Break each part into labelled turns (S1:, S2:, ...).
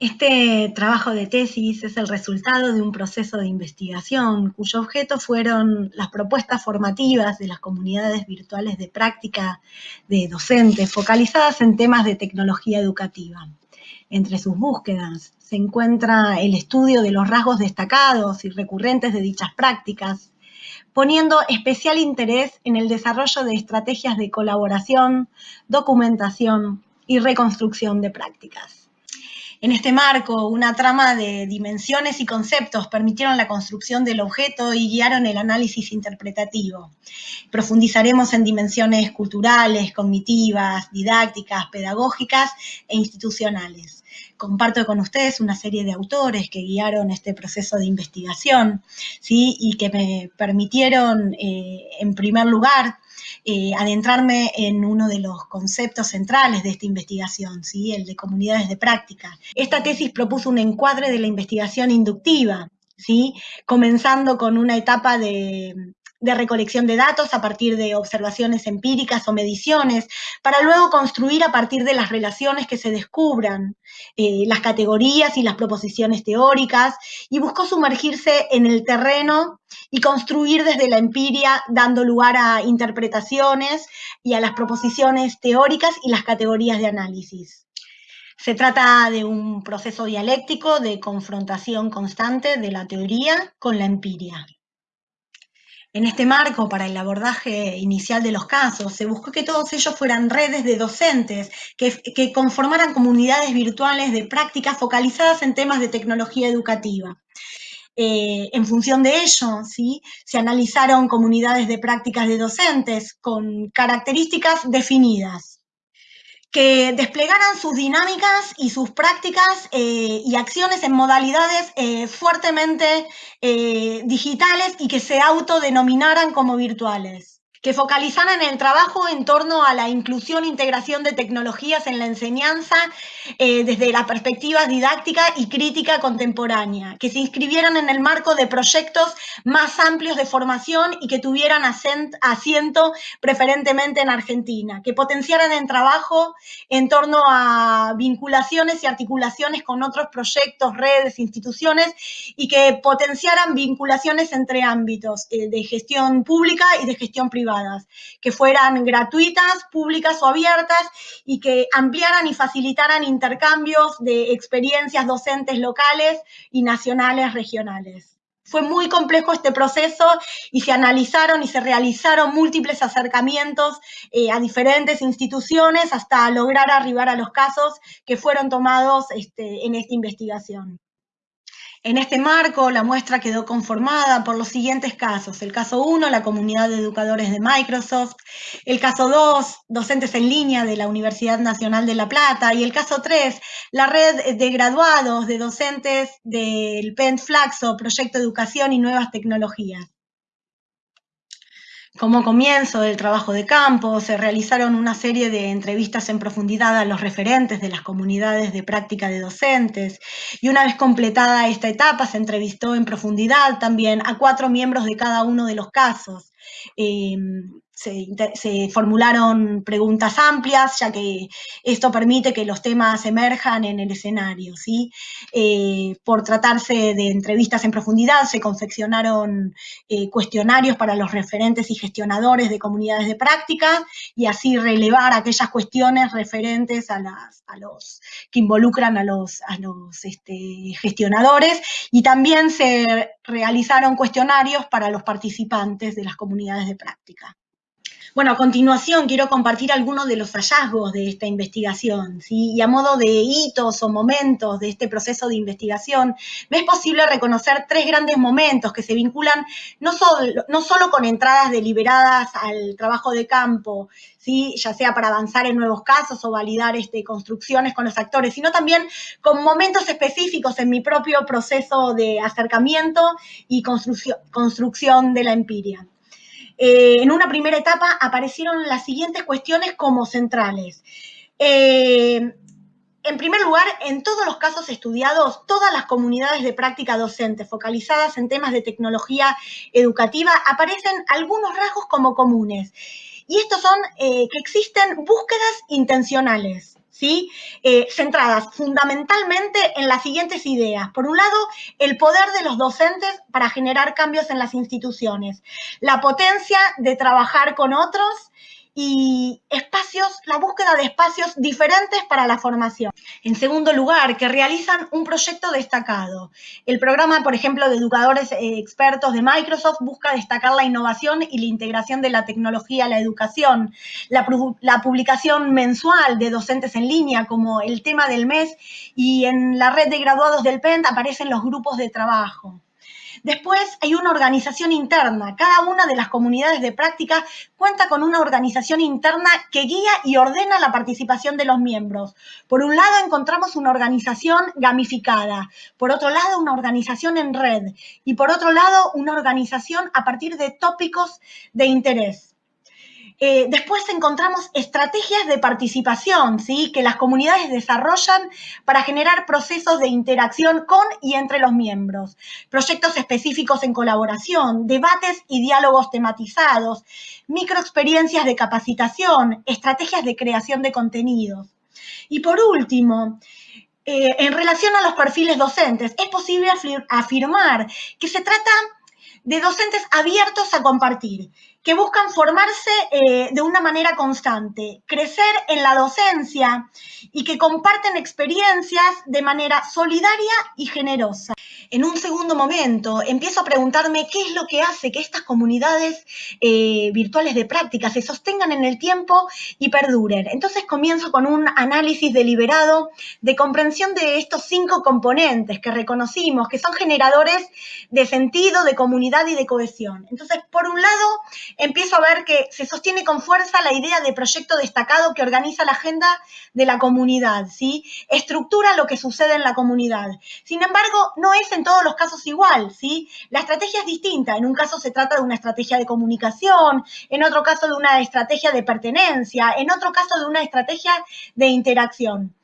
S1: Este trabajo de tesis es el resultado de un proceso de investigación cuyo objeto fueron las propuestas formativas de las comunidades virtuales de práctica de docentes focalizadas en temas de tecnología educativa. Entre sus búsquedas se encuentra el estudio de los rasgos destacados y recurrentes de dichas prácticas, poniendo especial interés en el desarrollo de estrategias de colaboración, documentación y reconstrucción de prácticas. En este marco, una trama de dimensiones y conceptos permitieron la construcción del objeto y guiaron el análisis interpretativo. Profundizaremos en dimensiones culturales, cognitivas, didácticas, pedagógicas e institucionales. Comparto con ustedes una serie de autores que guiaron este proceso de investigación ¿sí? y que me permitieron, eh, en primer lugar, eh, adentrarme en uno de los conceptos centrales de esta investigación, ¿sí? el de comunidades de práctica. Esta tesis propuso un encuadre de la investigación inductiva, ¿sí? comenzando con una etapa de, de recolección de datos a partir de observaciones empíricas o mediciones, para luego construir a partir de las relaciones que se descubran, eh, las categorías y las proposiciones teóricas, y buscó sumergirse en el terreno y construir desde la empiria, dando lugar a interpretaciones y a las proposiciones teóricas y las categorías de análisis. Se trata de un proceso dialéctico de confrontación constante de la teoría con la empiria. En este marco, para el abordaje inicial de los casos, se buscó que todos ellos fueran redes de docentes que, conformaran comunidades virtuales de prácticas focalizadas en temas de tecnología educativa. Eh, en función de ello, ¿sí? se analizaron comunidades de prácticas de docentes con características definidas que desplegaran sus dinámicas y sus prácticas eh, y acciones en modalidades eh, fuertemente eh, digitales y que se autodenominaran como virtuales que focalizaran el trabajo en torno a la inclusión e integración de tecnologías en la enseñanza eh, desde la perspectiva didáctica y crítica contemporánea, que se inscribieran en el marco de proyectos más amplios de formación y que tuvieran asiento preferentemente en Argentina, que potenciaran el trabajo en torno a vinculaciones y articulaciones con otros proyectos, redes, instituciones y que potenciaran vinculaciones entre ámbitos eh, de gestión pública y de gestión privada que fueran gratuitas, públicas o abiertas y que ampliaran y facilitaran intercambios de experiencias docentes locales y nacionales regionales. Fue muy complejo este proceso y se analizaron y se realizaron múltiples acercamientos eh, a diferentes instituciones hasta lograr arribar a los casos que fueron tomados este, en esta investigación. En este marco, la muestra quedó conformada por los siguientes casos. El caso 1, la comunidad de educadores de Microsoft. El caso 2, docentes en línea de la Universidad Nacional de La Plata. Y el caso 3, la red de graduados de docentes del PENT Flaxo, Proyecto Educación y Nuevas Tecnologías. Como comienzo del trabajo de campo, se realizaron una serie de entrevistas en profundidad a los referentes de las comunidades de práctica de docentes y una vez completada esta etapa se entrevistó en profundidad también a cuatro miembros de cada uno de los casos. Eh, se, formularon preguntas amplias, ya que esto permite que los temas emerjan en el escenario. ¿sí? Eh, por tratarse de entrevistas en profundidad, se confeccionaron eh, cuestionarios para los referentes y gestionadores de comunidades de práctica y así relevar aquellas cuestiones referentes a, las, a los que involucran a los, a los este, gestionadores y también se realizaron cuestionarios para los participantes de las comunidades de práctica. Bueno, a continuación quiero compartir algunos de los hallazgos de esta investigación, y a modo de hitos o momentos de este proceso de investigación, me es posible reconocer tres grandes momentos que se vinculan no solo, no solo con entradas deliberadas al trabajo de campo, ¿sí? ya sea para avanzar en nuevos casos o validar este, construcciones con los actores, sino también con momentos específicos en mi propio proceso de acercamiento y construcción, construcción de la empiria. Eh, en una primera etapa aparecieron las siguientes cuestiones como centrales. Eh, en primer lugar, en todos los casos estudiados, todas las comunidades de práctica docente focalizadas en temas de tecnología educativa aparecen algunos rasgos como comunes. Y estos son eh, que existen búsquedas intencionales, ¿sí? Eh, centradas fundamentalmente en las siguientes ideas. Por un lado, el poder de los docentes para generar cambios en las instituciones, la potencia de trabajar con otros y espacios, la búsqueda de espacios diferentes para la formación. En segundo lugar, que realizan un proyecto destacado. El programa, por ejemplo, de educadores eh, expertos de Microsoft busca destacar la innovación y la integración de la tecnología a la educación. La, la publicación mensual de docentes en línea como el tema del mes y en la red de graduados del PENT aparecen los grupos de trabajo. Después hay una organización interna. Cada una de las comunidades de práctica cuenta con una organización interna que guía y ordena la participación de los miembros. Por un lado encontramos una organización gamificada, por otro lado una organización en red y por otro lado una organización a partir de tópicos de interés. Eh, después encontramos estrategias de participación, ¿sí? que las comunidades desarrollan para generar procesos de interacción con y entre los miembros, proyectos específicos en colaboración, debates y diálogos tematizados, microexperiencias de capacitación, estrategias de creación de contenidos. Y por último, eh, en relación a los perfiles docentes, es posible afirmar que se trata de docentes abiertos a compartir, que buscan formarse eh, de una manera constante, crecer en la docencia y que comparten experiencias de manera solidaria y generosa. En un segundo momento empiezo a preguntarme qué es lo que hace que estas comunidades eh, virtuales de práctica se sostengan en el tiempo y perduren. Entonces comienzo con un análisis deliberado de comprensión de estos cinco componentes que reconocimos, que son generadores de sentido, de comunidad y de cohesión. Entonces, por un lado, empiezo a ver que se sostiene con fuerza la idea de proyecto destacado que organiza la agenda de la comunidad, ¿sí? Estructura lo que sucede en la comunidad. Sin embargo, no es en todos los casos igual, ¿sí? La estrategia es distinta. En un caso se trata de una estrategia de comunicación, en otro caso de una estrategia de pertenencia, en otro caso de una estrategia de interacción.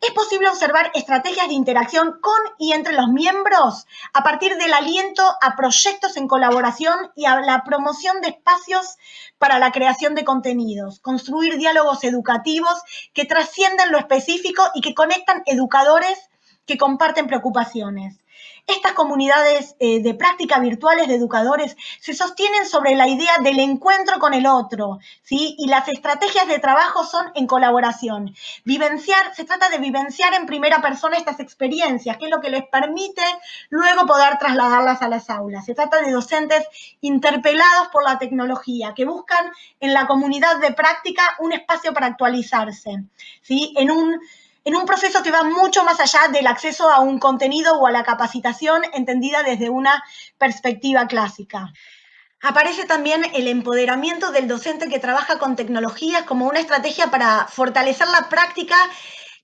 S1: Es posible observar estrategias de interacción con y entre los miembros a partir del aliento a proyectos en colaboración y a la promoción de espacios para la creación de contenidos, construir diálogos educativos que trascienden lo específico y que conectan educadores que comparten preocupaciones. Estas comunidades eh, de práctica virtuales de educadores se sostienen sobre la idea del encuentro con el otro, ¿sí? Y las estrategias de trabajo son en colaboración. Vivenciar, se trata de vivenciar en primera persona estas experiencias, que es lo que les permite luego poder trasladarlas a las aulas. Se trata de docentes interpelados por la tecnología, que buscan en la comunidad de práctica un espacio para actualizarse, ¿sí? En un en un proceso que va mucho más allá del acceso a un contenido o a la capacitación entendida desde una perspectiva clásica. Aparece también el empoderamiento del docente que trabaja con tecnologías como una estrategia para fortalecer la práctica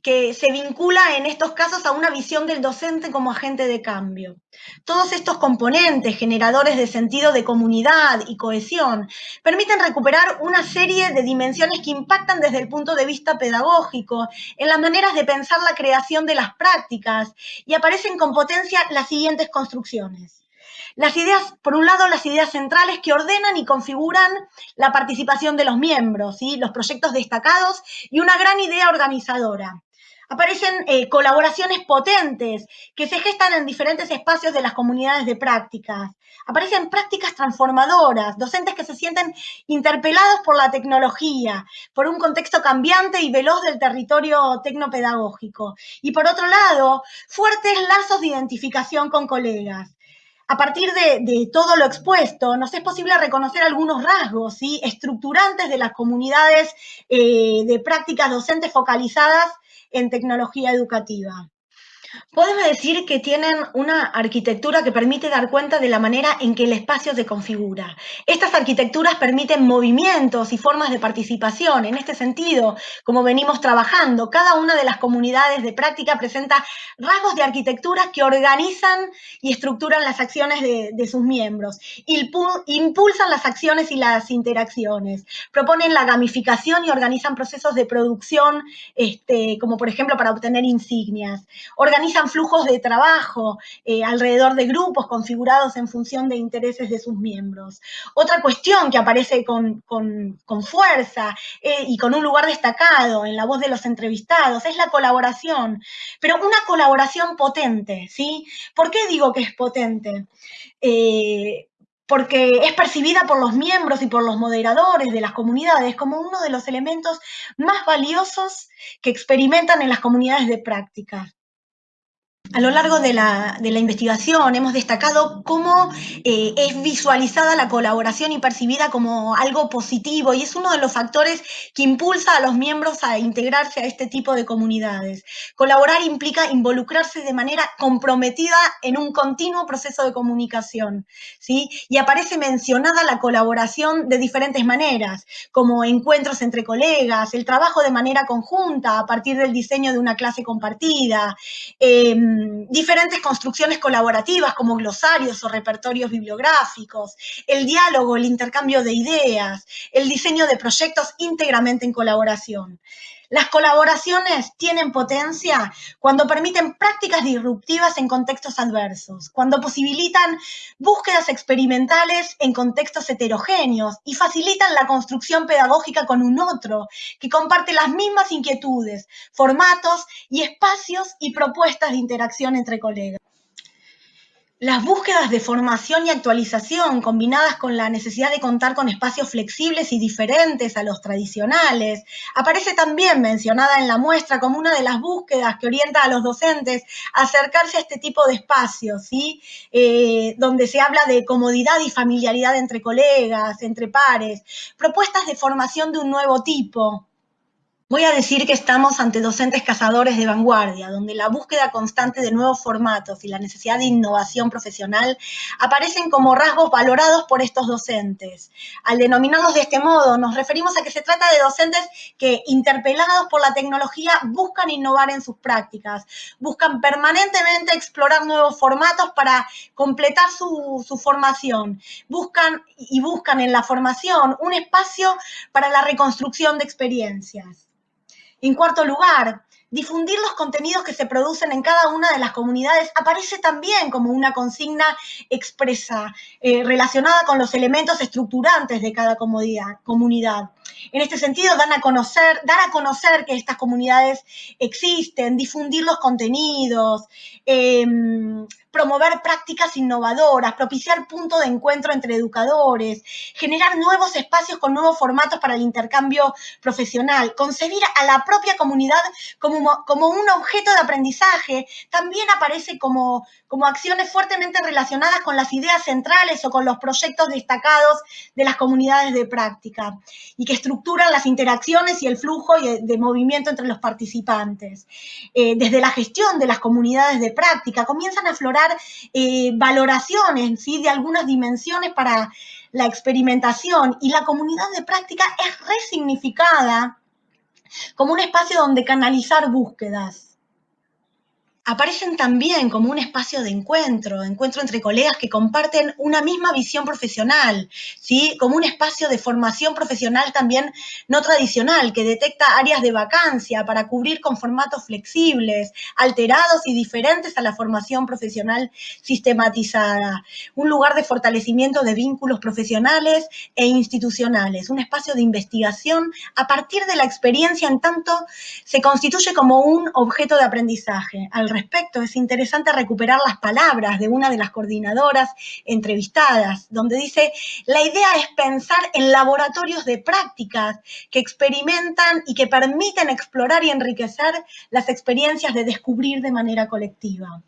S1: que se vincula en estos casos a una visión del docente como agente de cambio. Todos estos componentes generadores de sentido de comunidad y cohesión permiten recuperar una serie de dimensiones que impactan desde el punto de vista pedagógico en las maneras de pensar la creación de las prácticas y aparecen con potencia las siguientes construcciones. Las ideas, por un lado, las ideas centrales que ordenan y configuran la participación de los miembros, ¿sí? los proyectos destacados y una gran idea organizadora aparecen eh, colaboraciones potentes que se gestan en diferentes espacios de las comunidades de prácticas. Aparecen prácticas transformadoras, docentes que se sienten interpelados por la tecnología, por un contexto cambiante y veloz del territorio tecnopedagógico. Y por otro lado, fuertes lazos de identificación con colegas. A partir de, todo lo expuesto, nos es posible reconocer algunos rasgos ¿sí? estructurantes de las comunidades eh, de prácticas docentes focalizadas en tecnología educativa. Podemos decir que tienen una arquitectura que permite dar cuenta de la manera en que el espacio se configura. Estas arquitecturas permiten movimientos y formas de participación. En este sentido, como venimos trabajando, cada una de las comunidades de práctica presenta rasgos de arquitectura que organizan y estructuran las acciones de, sus miembros, impulsan las acciones y las interacciones, proponen la gamificación y organizan procesos de producción, este, como por ejemplo para obtener insignias, organizan flujos de trabajo eh, alrededor de grupos configurados en función de intereses de sus miembros. Otra cuestión que aparece con, fuerza eh, y con un lugar destacado en la voz de los entrevistados es la colaboración, pero una colaboración potente, ¿sí? ¿Por qué digo que es potente? Eh, porque es percibida por los miembros y por los moderadores de las comunidades como uno de los elementos más valiosos que experimentan en las comunidades de práctica. A lo largo de la, investigación hemos destacado cómo eh, es visualizada la colaboración y percibida como algo positivo y es uno de los factores que impulsa a los miembros a integrarse a este tipo de comunidades. Colaborar implica involucrarse de manera comprometida en un continuo proceso de comunicación, ¿sí? Y aparece mencionada la colaboración de diferentes maneras, como encuentros entre colegas, el trabajo de manera conjunta a partir del diseño de una clase compartida, em, diferentes construcciones colaborativas como glosarios o repertorios bibliográficos, el diálogo, el intercambio de ideas, el diseño de proyectos íntegramente en colaboración. Las colaboraciones tienen potencia cuando permiten prácticas disruptivas en contextos adversos, cuando posibilitan búsquedas experimentales en contextos heterogéneos y facilitan la construcción pedagógica con un otro que comparte las mismas inquietudes, formatos y espacios y propuestas de interacción entre colegas. Las búsquedas de formación y actualización combinadas con la necesidad de contar con espacios flexibles y diferentes a los tradicionales, aparece también mencionada en la muestra como una de las búsquedas que orienta a los docentes a acercarse a este tipo de espacios, ¿sí? Eh, donde se habla de comodidad y familiaridad entre colegas, entre pares, propuestas de formación de un nuevo tipo, Voy a decir que estamos ante docentes cazadores de vanguardia, donde la búsqueda constante de nuevos formatos y la necesidad de innovación profesional aparecen como rasgos valorados por estos docentes. Al denominarlos de este modo, nos referimos a que se trata de docentes que, interpelados por la tecnología, buscan innovar en sus prácticas, buscan permanentemente explorar nuevos formatos para completar su, su formación, buscan y buscan en la formación un espacio para la reconstrucción de experiencias. En cuarto lugar, difundir los contenidos que se producen en cada una de las comunidades aparece también como una consigna expresa eh, relacionada con los elementos estructurantes de cada comunidad. En este sentido, dan a conocer, dar a conocer que estas comunidades existen, difundir los contenidos, em, promover prácticas innovadoras, propiciar puntos de encuentro entre educadores, generar nuevos espacios con nuevos formatos para el intercambio profesional, concebir a la propia comunidad como, como un objeto de aprendizaje, también aparece como, como acciones fuertemente relacionadas con las ideas centrales o con los proyectos destacados de las comunidades de práctica y que estructuran las interacciones y el flujo de, movimiento entre los participantes. Eh, desde la gestión de las comunidades de práctica comienzan a aflorar eh, valoraciones ¿sí? de algunas dimensiones para la experimentación y la comunidad de práctica es resignificada como un espacio donde canalizar búsquedas aparecen también como un espacio de encuentro, encuentro entre colegas que comparten una misma visión profesional, ¿sí? como un espacio de formación profesional también no tradicional, que detecta áreas de vacancia para cubrir con formatos flexibles, alterados y diferentes a la formación profesional sistematizada, un lugar de fortalecimiento de vínculos profesionales e institucionales, un espacio de investigación a partir de la experiencia en tanto se constituye como un objeto de aprendizaje respecto. Es interesante recuperar las palabras de una de las coordinadoras entrevistadas, donde dice, la idea es pensar en laboratorios de prácticas que experimentan y que permiten explorar y enriquecer las experiencias de descubrir de manera colectiva.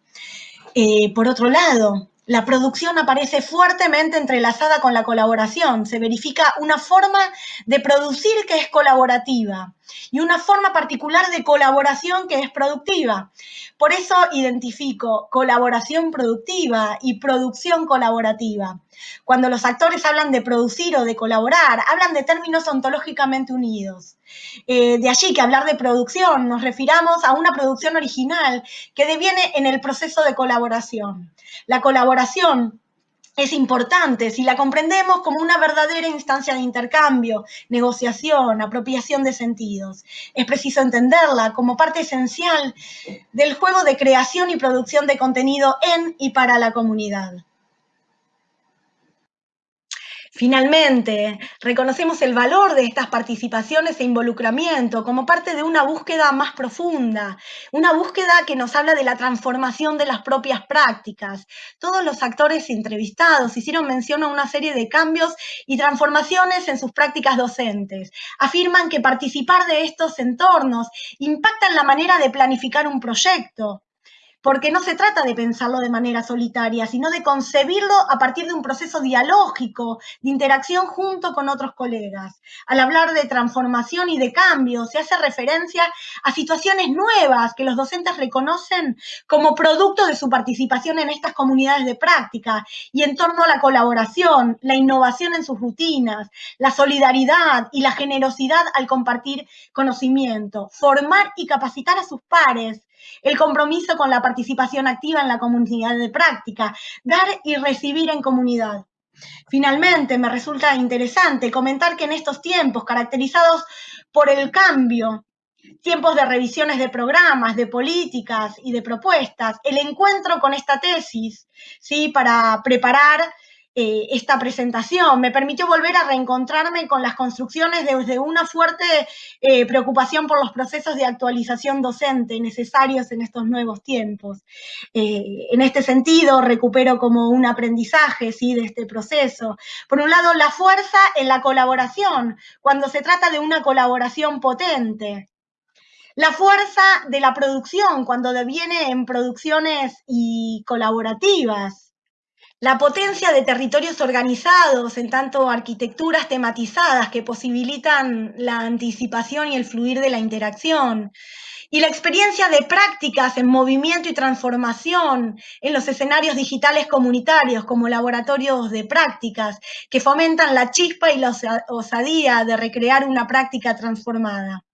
S1: Eh, por otro lado, la producción aparece fuertemente entrelazada con la colaboración. Se verifica una forma de producir que es colaborativa y una forma particular de colaboración que es productiva. Por eso identifico colaboración productiva y producción colaborativa. Cuando los actores hablan de producir o de colaborar, hablan de términos ontológicamente unidos. Eh, de allí que hablar de producción nos refiramos a una producción original que deviene en el proceso de colaboración. La colaboración es importante si la comprendemos como una verdadera instancia de intercambio, negociación, apropiación de sentidos. Es preciso entenderla como parte esencial del juego de creación y producción de contenido en y para la comunidad. Finalmente, reconocemos el valor de estas participaciones e involucramiento como parte de una búsqueda más profunda, una búsqueda que nos habla de la transformación de las propias prácticas. Todos los actores entrevistados hicieron mención a una serie de cambios y transformaciones en sus prácticas docentes. Afirman que participar de estos entornos impacta en la manera de planificar un proyecto, porque no se trata de pensarlo de manera solitaria, sino de concebirlo a partir de un proceso dialógico, de interacción junto con otros colegas. Al hablar de transformación y de cambio, se hace referencia a situaciones nuevas que los docentes reconocen como producto de su participación en estas comunidades de práctica y en torno a la colaboración, la innovación en sus rutinas, la solidaridad y la generosidad al compartir conocimiento, formar y capacitar a sus pares, el compromiso con la participación activa en la comunidad de práctica, dar y recibir en comunidad. Finalmente, me resulta interesante comentar que en estos tiempos caracterizados por el cambio, tiempos de revisiones de programas, de políticas y de propuestas, el encuentro con esta tesis, ¿sí? para preparar eh, esta presentación. Me permitió volver a reencontrarme con las construcciones desde una fuerte eh, preocupación por los procesos de actualización docente necesarios en estos nuevos tiempos. Eh, en este sentido, recupero como un aprendizaje ¿sí? de este proceso. Por un lado, la fuerza en la colaboración, cuando se trata de una colaboración potente. La fuerza de la producción, cuando deviene en producciones y colaborativas la potencia de territorios organizados, en tanto arquitecturas tematizadas que posibilitan la anticipación y el fluir de la interacción, y la experiencia de prácticas en movimiento y transformación en los escenarios digitales comunitarios como laboratorios de prácticas que fomentan la chispa y la osadía de recrear una práctica transformada.